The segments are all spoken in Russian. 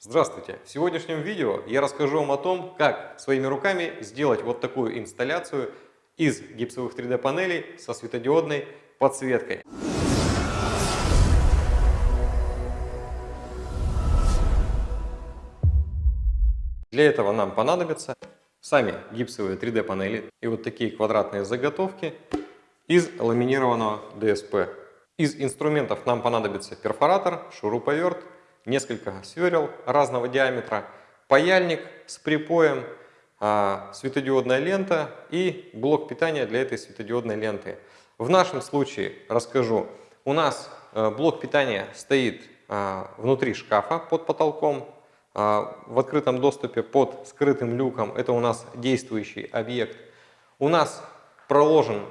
Здравствуйте! В сегодняшнем видео я расскажу вам о том, как своими руками сделать вот такую инсталляцию из гипсовых 3D панелей со светодиодной подсветкой. Для этого нам понадобятся сами гипсовые 3D панели и вот такие квадратные заготовки из ламинированного ДСП. Из инструментов нам понадобится перфоратор, шуруповерт, несколько сверел разного диаметра, паяльник с припоем, а, светодиодная лента и блок питания для этой светодиодной ленты. В нашем случае расскажу, у нас э, блок питания стоит а, внутри шкафа под потолком, а, в открытом доступе под скрытым люком, это у нас действующий объект. У нас проложен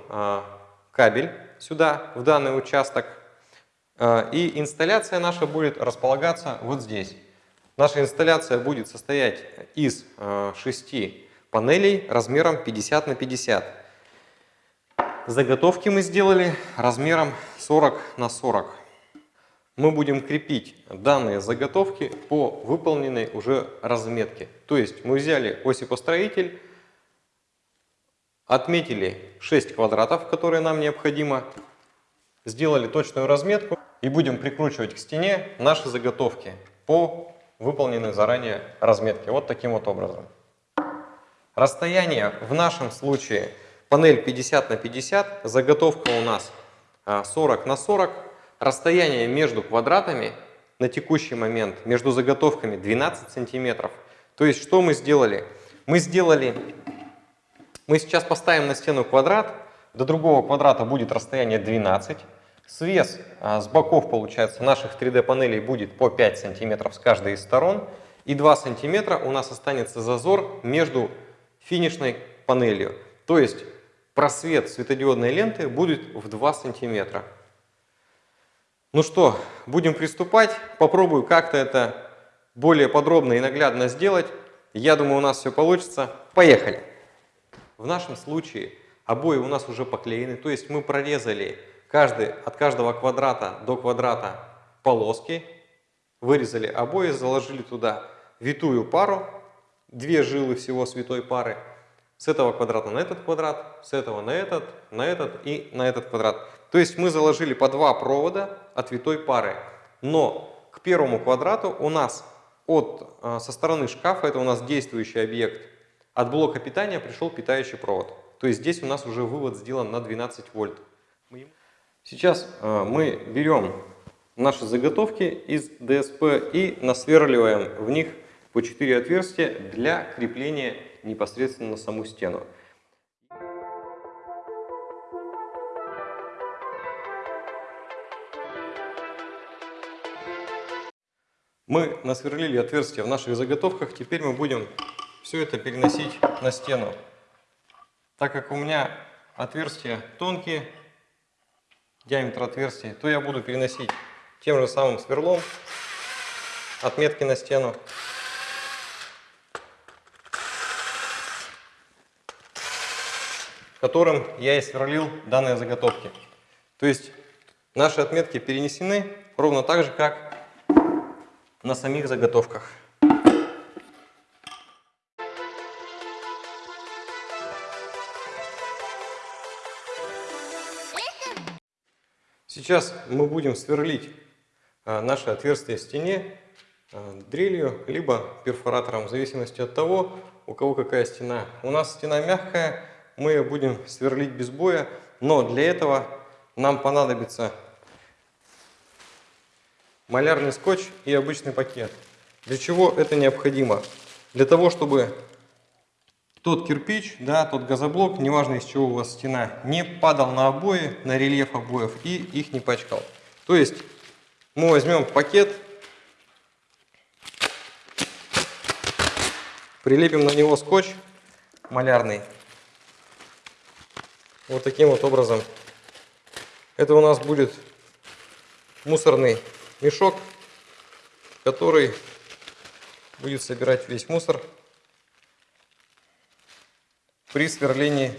кабель сюда, в данный участок, и инсталляция наша будет располагаться вот здесь. Наша инсталляция будет состоять из а, шести панелей размером 50 на 50. Заготовки мы сделали размером 40 на 40. Мы будем крепить данные заготовки по выполненной уже разметке. То есть мы взяли осипостроитель, отметили 6 квадратов, которые нам необходимо, сделали точную разметку и будем прикручивать к стене наши заготовки по выполненной заранее разметке. Вот таким вот образом. Расстояние в нашем случае панель 50 на 50, заготовка у нас 40 а, на 40. Расстояние между квадратами на текущий момент между заготовками 12 сантиметров. То есть что мы сделали? Мы сделали, мы сейчас поставим на стену квадрат, до другого квадрата будет расстояние 12 Свес а, с боков, получается, наших 3D панелей будет по 5 сантиметров с каждой из сторон. И 2 сантиметра у нас останется зазор между финишной панелью. То есть просвет светодиодной ленты будет в 2 сантиметра. Ну что, будем приступать. Попробую как-то это более подробно и наглядно сделать. Я думаю, у нас все получится. Поехали! В нашем случае обои у нас уже поклеены, то есть мы прорезали каждый, от каждого квадрата до квадрата полоски, вырезали обои, заложили туда витую пару, две жилы всего святой пары, с этого квадрата на этот квадрат, с этого на этот, на этот и на этот квадрат. То есть мы заложили по два провода от витой пары. Но к первому квадрату у нас от, а, со стороны шкафа, это у нас действующий объект, от блока питания пришел питающий провод. То есть здесь у нас уже вывод сделан на 12 вольт. Сейчас э, мы берем наши заготовки из ДСП и насверливаем в них по 4 отверстия для крепления непосредственно на саму стену. Мы насверлили отверстия в наших заготовках, теперь мы будем все это переносить на стену. Так как у меня отверстия тонкие, диаметр отверстия, то я буду переносить тем же самым сверлом отметки на стену. которым я и сверлил данные заготовки. То есть наши отметки перенесены ровно так же, как на самих заготовках. Сейчас мы будем сверлить а, наше отверстие в стене а, дрелью, либо перфоратором, в зависимости от того, у кого какая стена. У нас стена мягкая, мы ее будем сверлить без боя, но для этого нам понадобится малярный скотч и обычный пакет. Для чего это необходимо? Для того, чтобы тот кирпич, да, тот газоблок, неважно из чего у вас стена, не падал на обои, на рельеф обоев и их не пачкал. То есть мы возьмем пакет, прилепим на него скотч малярный. Вот таким вот образом. Это у нас будет мусорный мешок, который будет собирать весь мусор при сверлении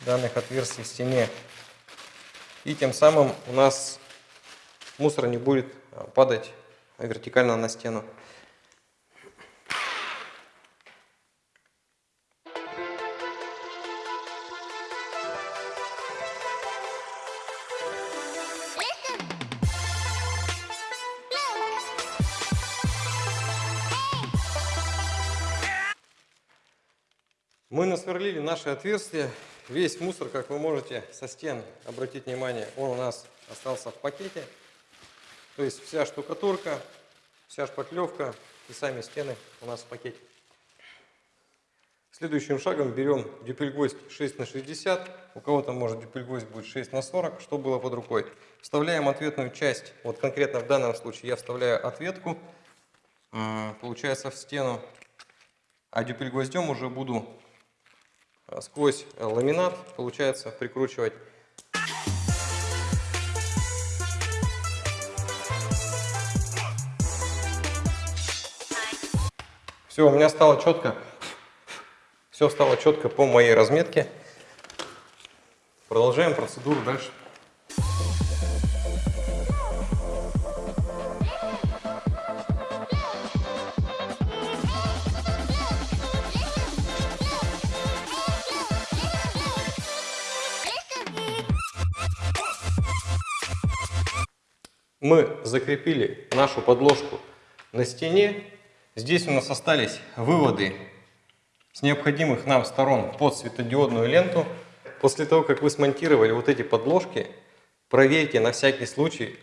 данных отверстий в стене. И тем самым у нас мусор не будет а, падать вертикально на стену. Мы насверлили наши отверстия. Весь мусор, как вы можете со стен обратить внимание, он у нас остался в пакете. То есть вся штукатурка, вся шпаклевка и сами стены у нас в пакете. Следующим шагом берем дюпельгвоздь 6 на 60. У кого-то может дюпельгвоздь будет 6 на 40, что было под рукой. Вставляем ответную часть. Вот конкретно в данном случае я вставляю ответку, получается в стену. А дюпельгвоздем уже буду сквозь э, ламинат, получается, прикручивать. Все, у меня стало четко. Все стало четко по моей разметке. Продолжаем процедуру дальше. Мы закрепили нашу подложку на стене. Здесь у нас остались выводы с необходимых нам сторон под светодиодную ленту. После того, как вы смонтировали вот эти подложки, проверьте на всякий случай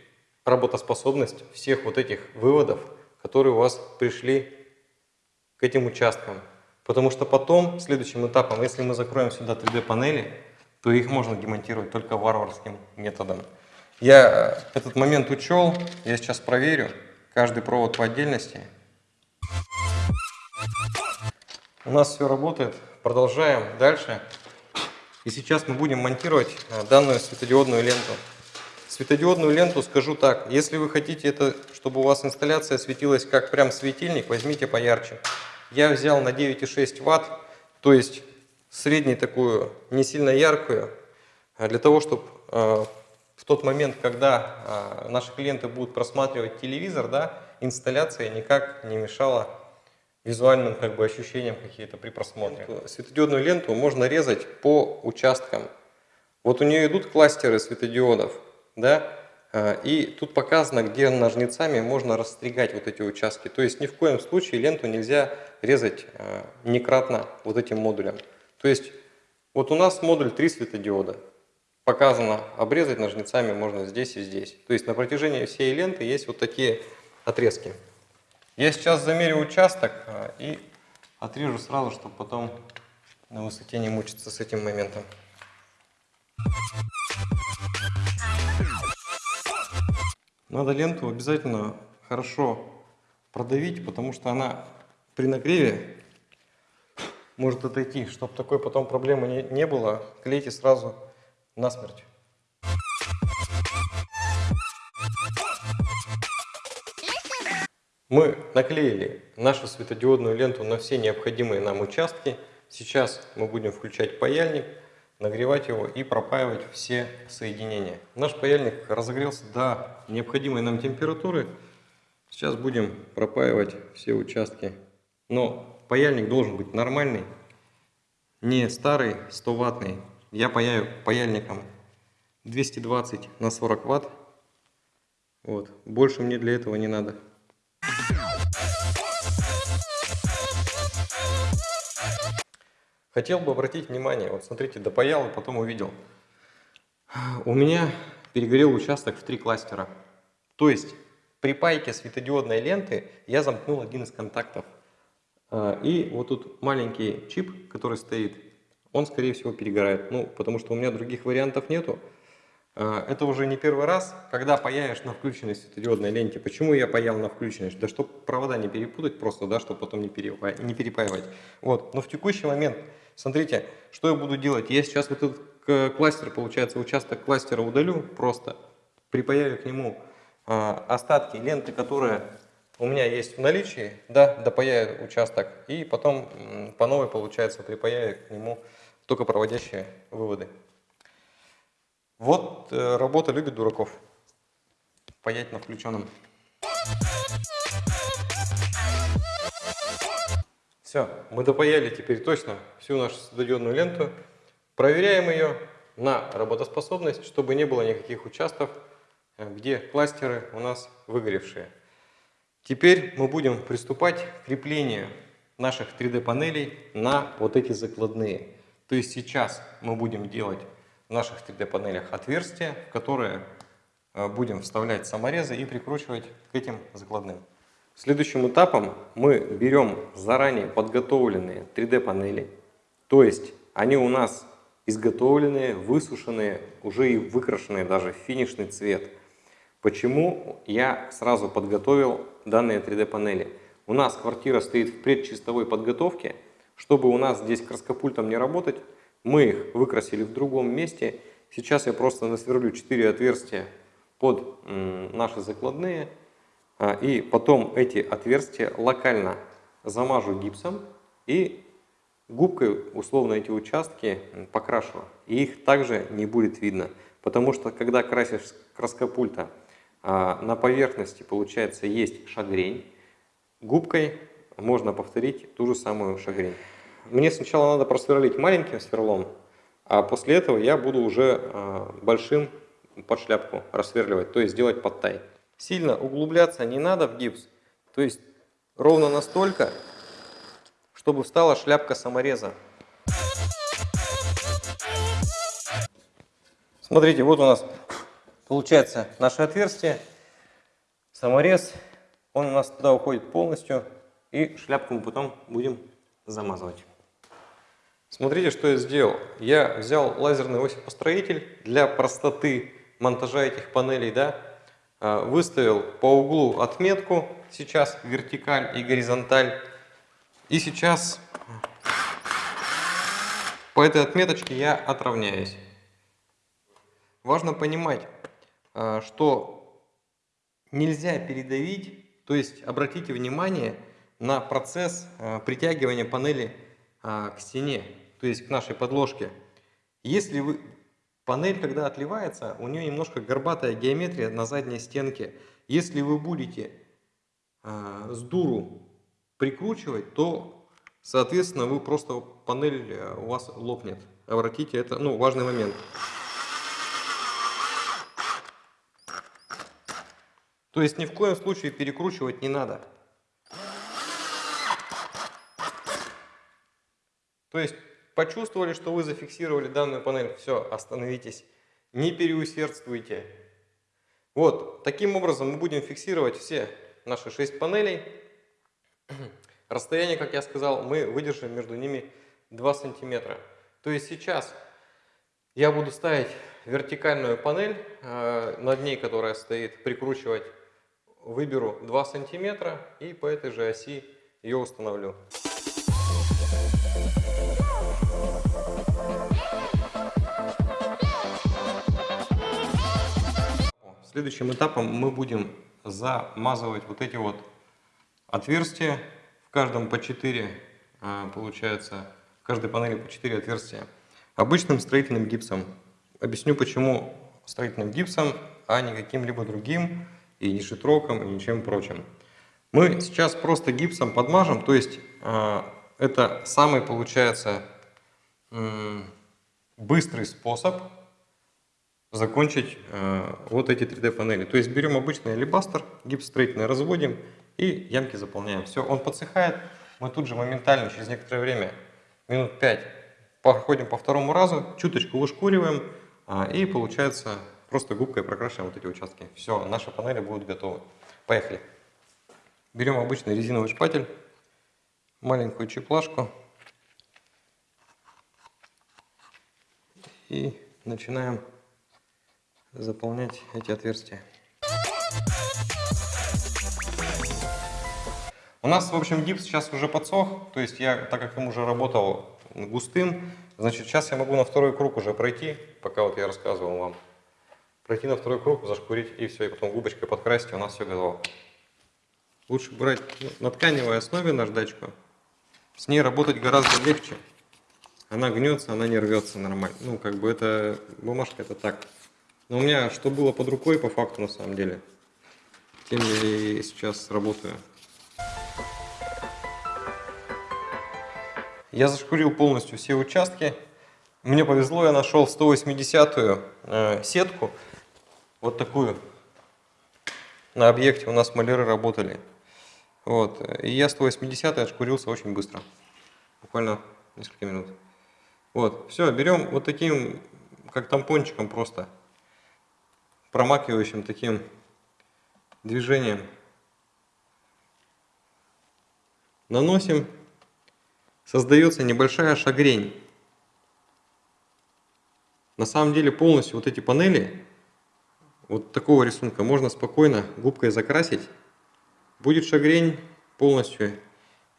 работоспособность всех вот этих выводов, которые у вас пришли к этим участкам. Потому что потом, следующим этапом, если мы закроем сюда 3D панели, то их можно демонтировать только варварским методом. Я этот момент учел, я сейчас проверю каждый провод по отдельности. У нас все работает, продолжаем дальше. И сейчас мы будем монтировать э, данную светодиодную ленту. Светодиодную ленту скажу так, если вы хотите, это, чтобы у вас инсталляция светилась как прям светильник, возьмите поярче. Я взял на 9,6 ватт, то есть среднюю такую, не сильно яркую, а для того, чтобы э, в тот момент, когда э, наши клиенты будут просматривать телевизор, да, инсталляция никак не мешала визуальным как бы, ощущениям какие-то при просмотре. Светодиодную ленту можно резать по участкам. Вот у нее идут кластеры светодиодов, да, э, и тут показано, где ножницами можно расстригать вот эти участки. То есть ни в коем случае ленту нельзя резать э, некратно вот этим модулем. То есть вот у нас модуль 3 светодиода показано, обрезать ножницами можно здесь и здесь. То есть на протяжении всей ленты есть вот такие отрезки. Я сейчас замерю участок а, и отрежу сразу, чтобы потом на высоте не мучиться с этим моментом. Надо ленту обязательно хорошо продавить, потому что она при нагреве может отойти. Чтобы такой потом проблемы не, не было, клейте сразу насмерть. Мы наклеили нашу светодиодную ленту на все необходимые нам участки. Сейчас мы будем включать паяльник, нагревать его и пропаивать все соединения. Наш паяльник разогрелся до необходимой нам температуры. Сейчас будем пропаивать все участки. Но паяльник должен быть нормальный, не старый 100 ваттный, я паяю паяльником 220 на 40 ватт. Вот. Больше мне для этого не надо. Хотел бы обратить внимание, вот смотрите, допаял и потом увидел. У меня перегорел участок в три кластера. То есть при пайке светодиодной ленты я замкнул один из контактов. А, и вот тут маленький чип, который стоит, он, скорее всего, перегорает. Ну, потому что у меня других вариантов нету. А, это уже не первый раз, когда паяешь на включенной светодиодной ленте. Почему я паял на включенной? Да чтобы провода не перепутать просто, да, чтобы потом не, не перепаивать. Вот. Но в текущий момент, смотрите, что я буду делать. Я сейчас вот этот кластер, получается, участок кластера удалю просто, припаяю к нему а, остатки ленты, которые у меня есть в наличии, да, допаяю участок, и потом по новой, получается, припаяю к нему только проводящие выводы. Вот э, работа любит дураков. Паять на включенном. Все, мы допаяли теперь точно всю нашу стадионную ленту. Проверяем ее на работоспособность, чтобы не было никаких участков, э, где кластеры у нас выгоревшие. Теперь мы будем приступать к креплению наших 3D-панелей на вот эти закладные. То есть сейчас мы будем делать в наших 3D панелях отверстия, в которые э, будем вставлять саморезы и прикручивать к этим закладным. Следующим этапом мы берем заранее подготовленные 3D панели, то есть они у нас изготовленные, высушенные, уже и выкрашенные даже в финишный цвет. Почему я сразу подготовил данные 3D панели? У нас квартира стоит в предчистовой подготовке, чтобы у нас здесь краскопультом не работать, мы их выкрасили в другом месте. Сейчас я просто насверлю 4 отверстия под наши закладные а, и потом эти отверстия локально замажу гипсом и губкой условно эти участки покрашу. И их также не будет видно. Потому что когда красишь краскопульта, а, на поверхности получается есть шагрень. Губкой можно повторить ту же самую шагрень. Мне сначала надо просверлить маленьким сверлом, а после этого я буду уже а, большим под шляпку рассверливать, то есть делать подтай. Сильно углубляться не надо в гипс, то есть ровно настолько, чтобы встала шляпка самореза. Смотрите, вот у нас получается наше отверстие, саморез, он у нас туда уходит полностью, и шляпку мы потом будем замазывать. Смотрите, что я сделал. Я взял лазерный осипостроитель для простоты монтажа этих панелей, да, Э, выставил по углу отметку, сейчас вертикаль и горизонталь. И сейчас по этой отметочке я отравняюсь. Важно понимать, э, что нельзя передавить, то есть обратите внимание на процесс э, притягивания панели к стене, то есть к нашей подложке. Если вы Панель, когда отливается, у нее немножко горбатая геометрия на задней стенке. Если вы будете э, с дуру прикручивать, то, соответственно, вы просто панель э, у вас лопнет. Обратите, это ну, важный момент. То есть ни в коем случае перекручивать не надо. То есть Почувствовали, что вы зафиксировали данную панель, все, остановитесь, не переусердствуйте. Вот, таким образом мы будем фиксировать все наши 6 панелей. Расстояние, как я сказал, мы выдержим между ними 2 сантиметра. То есть сейчас я буду ставить вертикальную панель, э, над ней, которая стоит, прикручивать, выберу 2 сантиметра и по этой же оси ее установлю. Следующим этапом мы будем замазывать вот эти вот отверстия. В каждом по 4, а, получается, в каждой панели по 4 отверстия. Обычным строительным гипсом. Объясню почему строительным гипсом, а не каким-либо другим, и не шитроком, и ничем прочим. Мы сейчас просто гипсом подмажем, то есть а, это самый, получается, быстрый способ закончить э, вот эти 3D панели. То есть берем обычный алибастер, гипс строительный разводим и ямки заполняем. Все, он подсыхает, мы тут же моментально, через некоторое время, минут 5, проходим по второму разу, чуточку вышкуриваем э, и получается просто губкой прокрашиваем вот эти участки. Все, наши панели будут готовы. Поехали. Берем обычный резиновый шпатель, маленькую чеплашку и начинаем заполнять эти отверстия. У нас, в общем, гипс сейчас уже подсох, то есть я, так как им уже работал густым, значит, сейчас я могу на второй круг уже пройти, пока вот я рассказывал вам. Пройти на второй круг, зашкурить и все, и потом губочкой подкрасить, у нас все готово. Лучше брать на тканевой основе наждачку. С ней работать гораздо легче. Она гнется, она не рвется нормально. Ну, как бы это бумажка, это так. Но у меня что было под рукой по факту на самом деле, тем я сейчас работаю. Я зашкурил полностью все участки. Мне повезло, я нашел 180-ю э, сетку, вот такую. На объекте у нас маляры работали. Вот. И я 180 отшкурился очень быстро. Буквально несколько минут. Вот. Все, берем вот таким, как тампончиком просто, промакивающим таким движением. Наносим. Создается небольшая шагрень. На самом деле полностью вот эти панели вот такого рисунка можно спокойно губкой закрасить. Будет шагрень полностью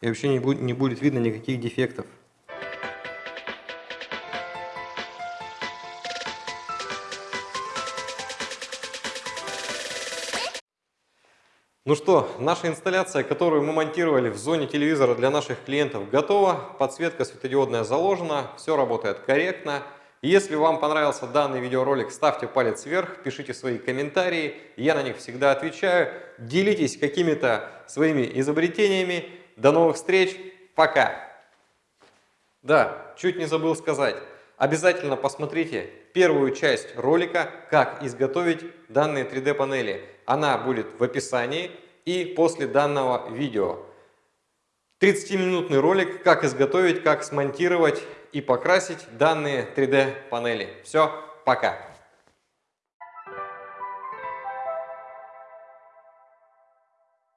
и вообще не будет, не будет видно никаких дефектов. Ну что, наша инсталляция, которую мы монтировали в зоне телевизора для наших клиентов, готова. Подсветка светодиодная заложена, все работает корректно. Если вам понравился данный видеоролик, ставьте палец вверх, пишите свои комментарии, я на них всегда отвечаю. Делитесь какими-то своими изобретениями. До новых встреч, пока! Да, чуть не забыл сказать. Обязательно посмотрите первую часть ролика, как изготовить данные 3D панели. Она будет в описании и после данного видео. 30-минутный ролик, как изготовить, как смонтировать и покрасить данные 3D панели. Все, пока!